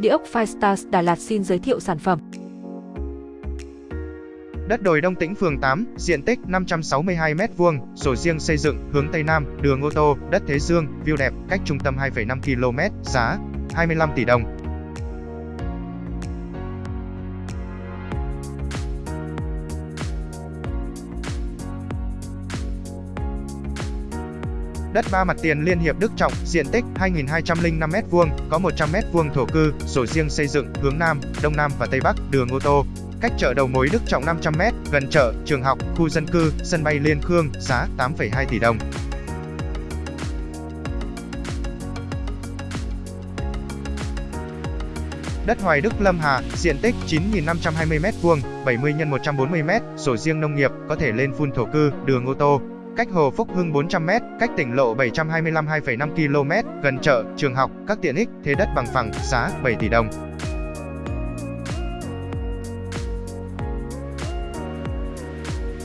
Địa ốc Firestars Đà Lạt xin giới thiệu sản phẩm. Đất đồi Đông Tĩnh phường 8, diện tích 562m2, sổ riêng xây dựng, hướng Tây Nam, đường ô tô, đất Thế Dương, view đẹp, cách trung tâm 2,5 km, giá 25 tỷ đồng. Đất ba mặt tiền Liên Hiệp Đức Trọng, diện tích 2.205m2, có 100m2 thổ cư, sổ riêng xây dựng, hướng Nam, Đông Nam và Tây Bắc, đường ô tô. Cách chợ đầu mối Đức Trọng 500m, gần chợ, trường học, khu dân cư, sân bay Liên Khương, giá 8,2 tỷ đồng. Đất Hoài Đức Lâm Hà, diện tích 9.520m2, 70 x 140m, sổ riêng nông nghiệp, có thể lên phun thổ cư, đường ô tô, cách Hồ Phúc Hưng 400m, cách tỉnh lộ 725 2,5 km, gần chợ, trường học, các tiện ích, thế đất bằng phẳng, giá 7 tỷ đồng.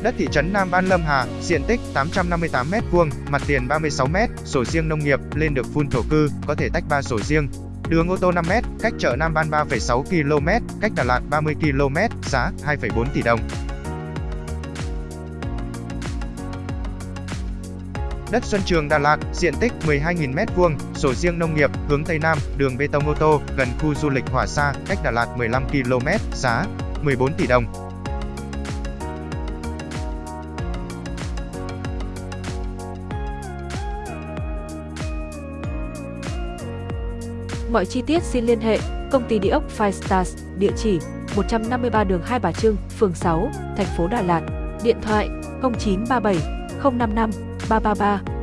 Đất thị trấn Nam An Lâm Hà, diện tích 858m2, mặt tiền 36m, sổ riêng nông nghiệp, lên được phun thổ cư, có thể tách 3 sổ riêng. Đường ô tô 5m, cách chợ Nam Ban 3,6 km, cách Đà Lạt 30 km, giá 2,4 tỷ đồng. Đất Xuân Trường Đà Lạt, diện tích 12.000m2, sổ riêng nông nghiệp, hướng Tây Nam, đường bê tông ô tô, gần khu du lịch Hỏa Sa, cách Đà Lạt 15 km, giá 14 tỷ đồng. Mọi chi tiết xin liên hệ công ty địa ốc Five Stars, địa chỉ 153 đường Hai Bà Trưng, phường 6, thành phố Đà Lạt, điện thoại 0937 055八八八。